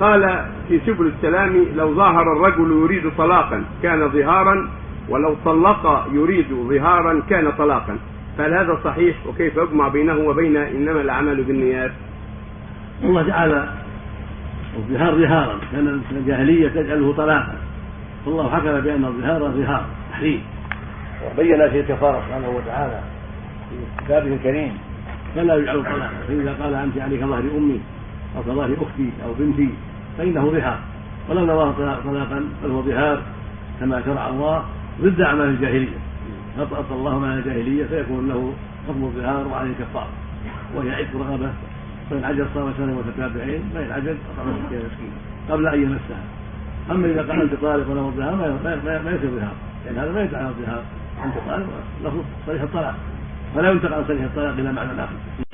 قال في سبل السلام لو ظاهر الرجل يريد طلاقا كان ظهارا ولو طلق يريد ظهارا كان طلاقا. فهل هذا صحيح؟ وكيف يجمع بينه وبين إنما الأعمال بالنيات؟ الله جعل الظهار ظهارا كان الجاهلية تجعله طلاقا. والله حكم بأن الظهار ظهار تحريم. وبين في كفاره سبحانه وتعالى في كتابه الكريم. فلا يجعل طلاقا فإذا قال أنت عليك ظهر امي أو كظهر أختي أو بنتي فإنه ظهار ولو نواه طلاقا فهو ظهار كما شرع الله ضد أعمال الجاهلية. فأطأت الله مع الجاهلية فيكون له حكم الظهار وعليه كفاره وهي عتق رغبه فإن عجز صام سنة متتابعين فإن عجز أطعم مسكين قبل أن يمسها. أما إذا قال أنت طالق وله الظهار ما يصير ظهار لأن هذا ما يدعى الظهار. أنت طالق لفظ صريح الطلاق. فلا ينتقل عن صريح الطلاق إلى معنى آخر